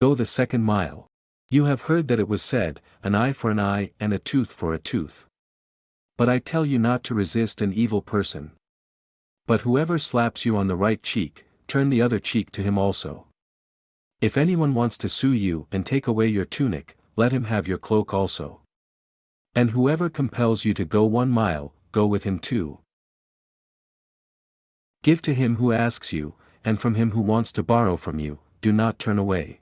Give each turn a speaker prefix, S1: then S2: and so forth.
S1: Go the second mile. You have heard that it was said, an eye for an eye and a tooth for a tooth. But I tell you not to resist an evil person. But whoever slaps you on the right cheek, turn the other cheek to him also. If anyone wants to sue you and take away your tunic, let him have your cloak also. And whoever compels you to go one mile, go with him two. Give to him who asks you, and from him who wants to borrow from you, do not turn away.